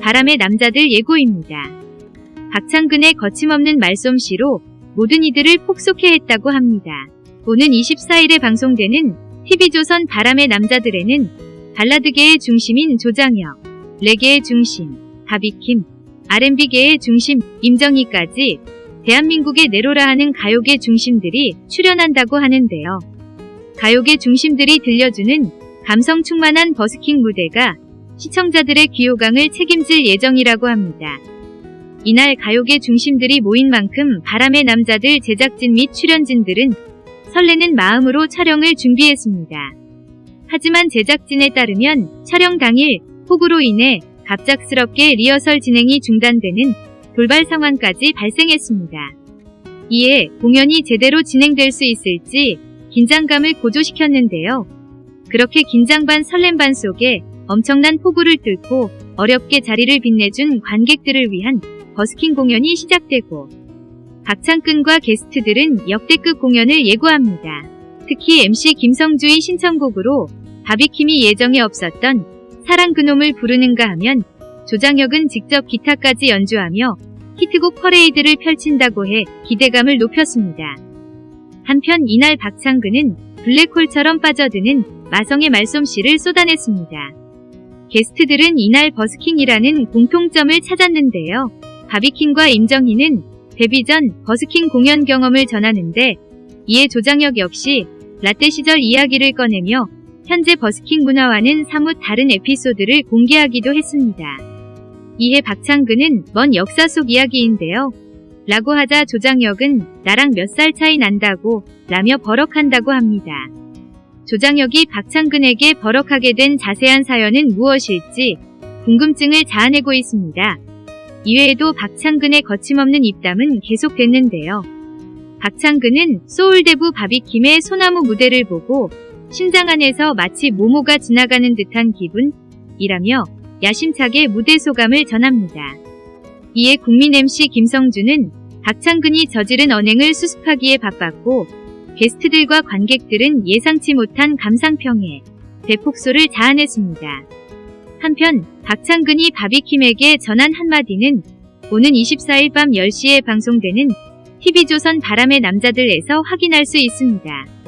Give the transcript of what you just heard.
바람의 남자들 예고입니다. 박창근의 거침없는 말솜씨로 모든 이들을 폭소케 했다고 합니다. 오는 24일에 방송되는 TV조선 바람의 남자들에는 발라드계의 중심인 조장혁, 레게의 중심, 바비킴, R&B계의 중심, 임정희까지 대한민국의 내로라 하는 가요계 중심들이 출연한다고 하는데요. 가요계 중심들이 들려주는 감성 충만한 버스킹 무대가 시청자들의 귀호강을 책임질 예정이라고 합니다. 이날 가요계 중심들이 모인 만큼 바람의 남자들 제작진 및 출연진들은 설레는 마음으로 촬영을 준비했습니다. 하지만 제작진에 따르면 촬영 당일 폭우로 인해 갑작스럽게 리허설 진행이 중단되는 돌발 상황까지 발생했습니다. 이에 공연이 제대로 진행될 수 있을지 긴장감을 고조시켰는데요. 그렇게 긴장 반 설렘 반 속에 엄청난 폭우를 뚫고 어렵게 자리를 빛내준 관객들을 위한 버스킹 공연이 시작되고 박창근과 게스트들은 역대급 공연을 예고합니다. 특히 MC 김성주의 신청곡으로 바비킴이 예정에 없었던 사랑 그놈을 부르는가 하면 조장혁은 직접 기타까지 연주하며 히트곡 퍼레이드를 펼친다고 해 기대감을 높였습니다. 한편 이날 박창근은 블랙홀처럼 빠져드는 마성의 말솜씨를 쏟아냈습니다. 게스트들은 이날 버스킹이라는 공통점을 찾았는데요. 바비킴과 임정희는 데뷔 전 버스킹 공연 경험을 전하는데 이에 조장혁 역시 라떼 시절 이야기를 꺼내며 현재 버스킹 문화와는 사뭇 다른 에피소드를 공개하기도 했습니다. 이에 박창근은 먼 역사 속 이야기인데요. 라고 하자 조장혁은 나랑 몇 살 차이 난다고 라며 버럭한다고 합니다. 조장혁이 박창근에게 버럭하게 된 자세한 사연은 무엇일지 궁금증을 자아내고 있습니다. 이외에도 박창근의 거침없는 입담은 계속됐는데요. 박창근은 소울대부 바비킴의 소나무 무대를 보고 심장 안에서 마치 모모가 지나가는 듯한 기분이라며 야심차게 무대 소감을 전합니다. 이에 국민 MC 김성주는 박창근이 저지른 언행을 수습하기에 바빴고 게스트들과 관객들은 예상치 못한 감상평에 대폭소를 자아냈습니다. 한편 박창근이 바비킴에게 전한 한마디는 오는 24일 밤 10시에 방송되는 TV조선 바람의 남자들에서 확인할 수 있습니다.